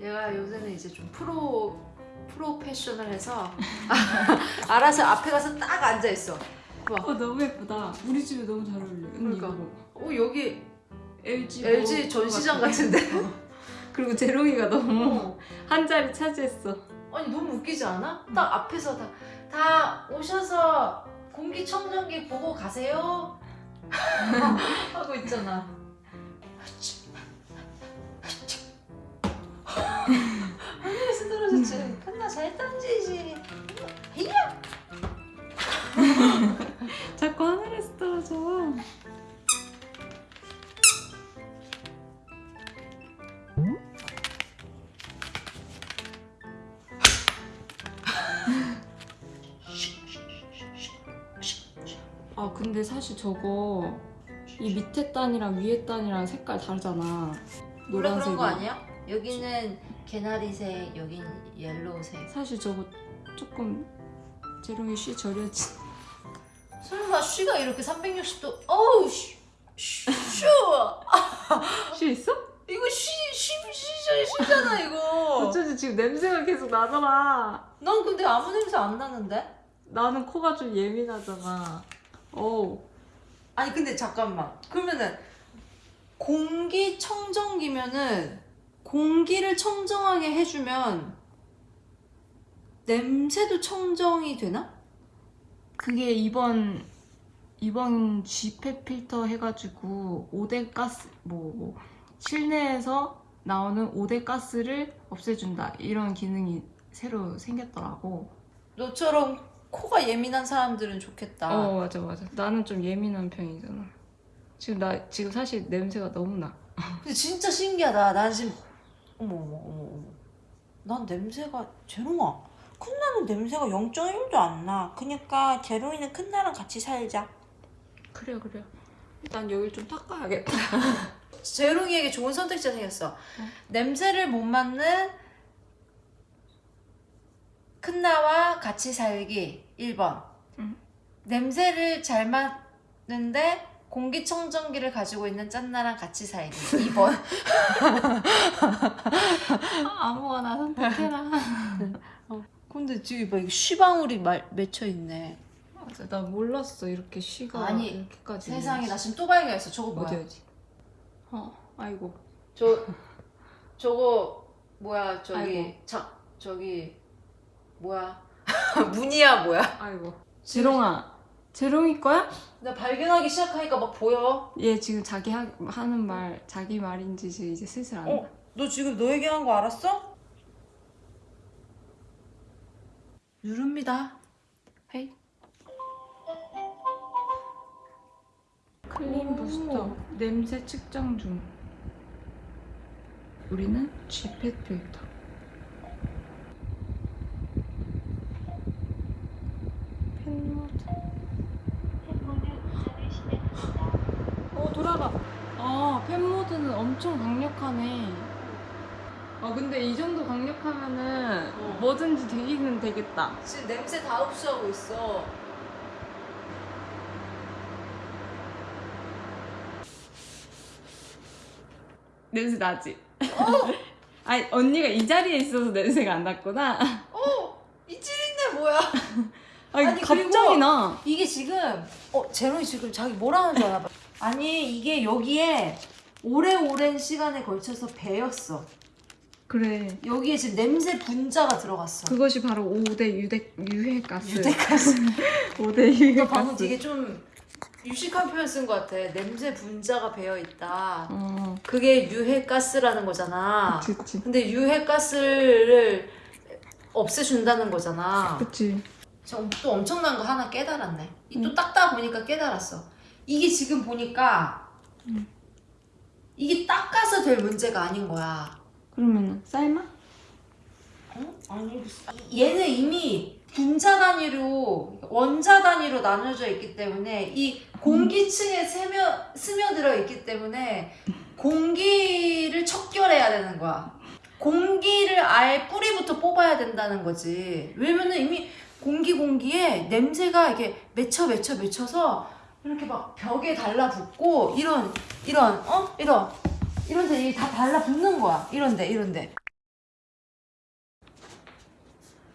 얘가 요새는 이제 좀 프로 프로페셔널해서 알아서 앞에 가서 딱 앉아 있어. 봐. 어 너무 예쁘다. 우리 집에 너무 잘 어울려. 그러니까. 이거. 어 여기 LG LG 뭐 전시장 같아. 같은데? 어. 그리고 재롱이가 너무 어. 한 자리 차지했어. 아니 너무 웃기지 않아? 딱 앞에서 다, 다 오셔서 공기청정기 보고 가세요 하고 있잖아 하늘에서 떨어졌지 끝나 잘 던지지 히야 자꾸 하늘에서 떨어져. 아 근데 사실 저거 이 밑에 단이랑 위에 단이랑 색깔 다르잖아. 원래 그런 거 노란색이. 아니야? 여기는 개나리색 여긴 옐로우색 사실 저거 조금 재롱이 쉬 저려지. 설마 쉬가 이렇게 360도 어우 쉬, 쉬, 쉬. 쉬 있어? 이거 쉬, 쉬, 쉬, 쉬, 쉬잖아 이거 어쩌지 지금 냄새가 계속 나잖아. 난 근데 아무 냄새 안 나는데? 나는 코가 좀 예민하잖아. 오. 아니 근데 잠깐만 그러면은 공기청정기면은 공기를 청정하게 해주면 냄새도 청정이 되나? 그게 이번 이번 G패 필터 해가지고 오대 가스 뭐, 뭐 실내에서 나오는 오대 가스를 없애준다 이런 기능이 새로 생겼더라고. 너처럼 코가 예민한 사람들은 좋겠다 어 맞아 맞아. 나는 좀 예민한 편이잖아. 지금 나 지금 사실 냄새가 너무 나. 근데 진짜 신기하다 난 지금 어머 어머 어머 어머 난 냄새가 제롱아 큰나는 냄새가 0.1도 안 나 그니까 제롱이는 큰나랑 같이 살자 그래요 그래요. 일단 여기 좀 닦아야겠다. 재롱이에게 좋은 선택지가 생겼어. 냄새를 못 맡는 큰나와 같이 살기 1번. 응. 냄새를 잘 맡는데 공기청정기를 가지고 있는 짠나랑 같이 살기 2번. 아무거나 선택해라. 근데 지금 봐, 이거 쉬방울이 말, 맺혀 있네. 맞아 나 몰랐어 이렇게 쉬가 아니, 이렇게까지. 세상에 나 지금 또 발견했어. 저거 뭐야? 어디 어디. 어 아이고. 저 저거 뭐야 저기 아이고. 자 저기 뭐야 문이야 뭐야? 아이고. 재롱아. 재롱이 거야? 나 발견하기 시작하니까 막 보여. 얘 지금 자기 하, 하는 말 자기 말인지 이제 슬슬 안다. 어? 너 지금 너 얘기한 거 알았어? 누릅니다. 헤이. clean booster 냄새 측정 중. 우리는 G pet 필터. pet 모드. 어 돌아가. 아 pet 모드는 엄청 강력하네. 아 근데 이 정도 강력하면은 어. 뭐든지 되기는 되겠다. 지금 냄새 다 흡수하고 있어. 냄새 나지? 아니 언니가 이 자리에 있어서 냄새가 안 났구나. 어? 이 찌린내 뭐야? 아니, 아니, 갑자기 나. 이게 지금 어 제롱이 지금 자기 뭐라는 줄 알아? 아니 이게 여기에 오래오랜 시간에 걸쳐서 배였어. 그래. 여기에 지금 냄새 분자가 들어갔어. 그것이 바로 5대 유대 유해가스. 유대가스. 5대 유해가스. 너 방금 되게 좀 유식한 표현 쓴 것 같아. 냄새 분자가 배어 있다. 어. 그게 유해가스라는 거잖아. 그치 그치. 근데 유해가스를 없애준다는 거잖아. 그치. 또 엄청난 거 하나 깨달았네. 이또 응. 닦다 보니까 깨달았어. 이게 지금 보니까 응. 이게 닦아서 될 문제가 아닌 거야. 그러면 삶아? 어? 아니 얘는 이미 분자 단위로 원자 단위로 나눠져 있기 때문에 이 공기층에 스며 스며들어 있기 때문에 공기를 척결해야 되는 거야. 공기를 아예 뿌리부터 뽑아야 된다는 거지. 왜냐면은 이미 공기 공기에 냄새가 이렇게 맺혀 맺혀 맺혀서 이렇게 막 벽에 달라붙고 이런 이런 어 이런 이런데 다 달라붙는 거야. 이런데 이런데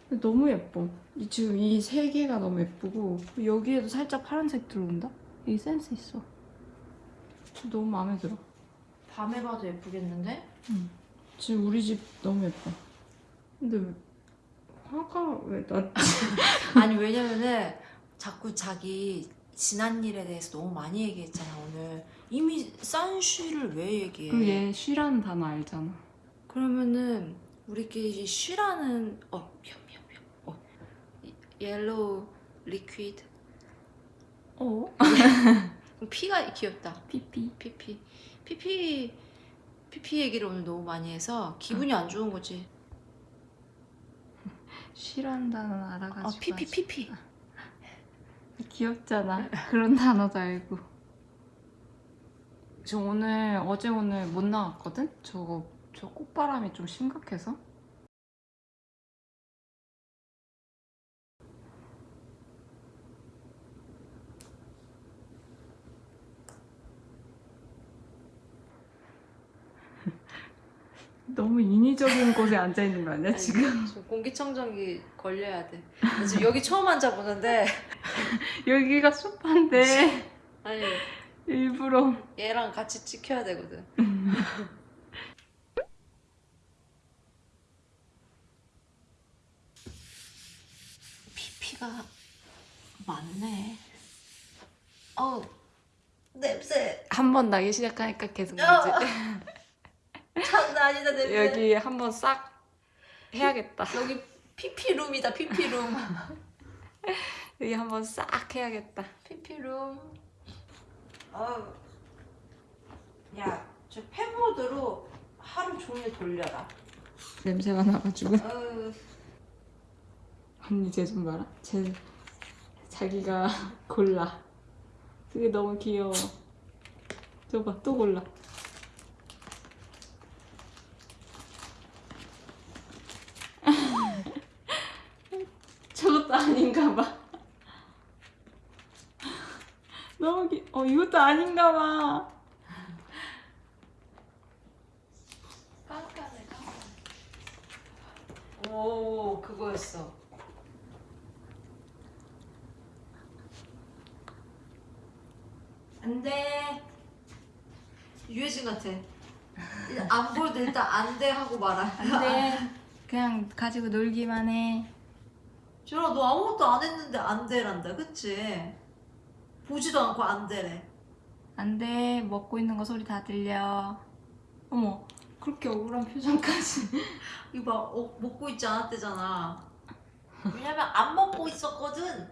너무 예뻐. 이 지금 이 세 개가 너무 예쁘고 여기에도 살짝 파란색 들어온다. 이 센스 있어. 저 너무 마음에 들어. 밤에 봐도 예쁘겠는데? 지금 우리 집 너무 예뻐. 근데 왜- 화가 왜 나? 아니 왜냐면은 자꾸 자기 지난 일에 대해서 너무 많이 얘기했잖아 오늘 이미 싼 쉬를 왜 얘기해 그얘 쉬라는 단어 알잖아. 그러면은 우리끼리 이 쉬라는 어 미안 미안 미안 어 옐로우 리퀴드 어? 피가 귀엽다 피피. 피피 피피 피피 얘기를 오늘 너무 많이 해서 기분이 안 좋은 거지 쉬라는 알아가지고. 어 피피 피피 귀엽잖아. 그런 단어도 알고. 저 오늘 어제 오늘 못 나갔거든. 저거 저 꽃바람이 좀 심각해서. 너무 인위적인 곳에 앉아 있는 거 아니야 지금? 지금 공기청정기 걸려야 돼 지금 여기 처음 앉아 보는데 여기가 숲한데 아니 일부러 얘랑 같이 찍혀야 되거든. 피피가 많네. 어 냄새 한 번 나기 시작하니까 계속 어. 나지. 장난 아니다 냄새. 여기 한 번 싹 해야겠다. 여기 피피룸이다 피피룸. 여기 한번 싹 해야겠다. 피피룸. 어우. 야, 저 팬모드로 하루 종일 돌려라. 냄새가 나가지고. 언니 쟤좀 봐라. 쟤 자기가 골라. 그게 너무 귀여워. 저봐 또 골라. 저것도 아닌가 봐. 너무 귀. 어 이것도 아닌가 봐. 깜깜해 깜깜해 오 그거였어 안돼 유해진 같아 안 보여도 일단 안돼 하고 말아 근데 그냥 가지고 놀기만 해. 준아 너 아무것도 안 했는데 안 돼란다 그치? 보지도 않고 안돼래 안 돼. 먹고 있는 거 소리 다 들려. 어머, 그렇게 억울한 표정까지. 이거 봐 어, 먹고 있지 않았대잖아 왜냐면 안 먹고 있었거든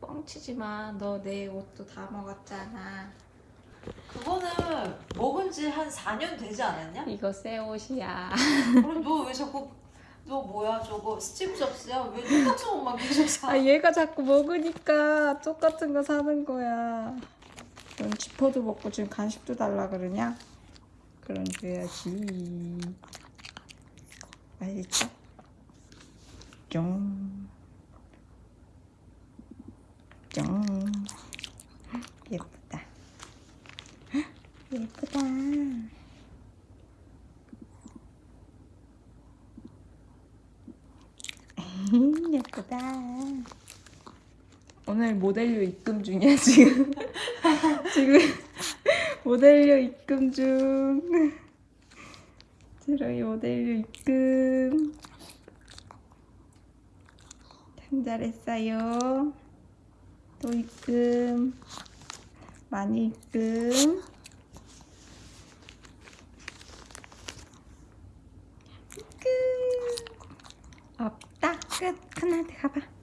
뻥치지 마. 너 내 옷도 다 먹었잖아. 그거는 먹은 지 한 4년 되지 않았냐? 이거 새 옷이야. 그럼 너 왜 자꾸 너 뭐야 저거 스티브 잡스야? 왜 똑같은 옷만 계속 사? 아, 얘가 자꾸 먹으니까 똑같은 거 사는 거야. 넌 지퍼도 먹고 지금 간식도 달라 그러냐? 그럼 줘야지. 알겠죠? 쫑. 쫑. 예쁘다. 예쁘다. 예쁘다. 오늘 모델료 입금 중이야 지금. 지금 모델료 입금 중. 드로이 모델료 입금. 참 잘했어요. 또 입금. 많이 입금. 끝. 없다. 끝. 하나 더 가봐.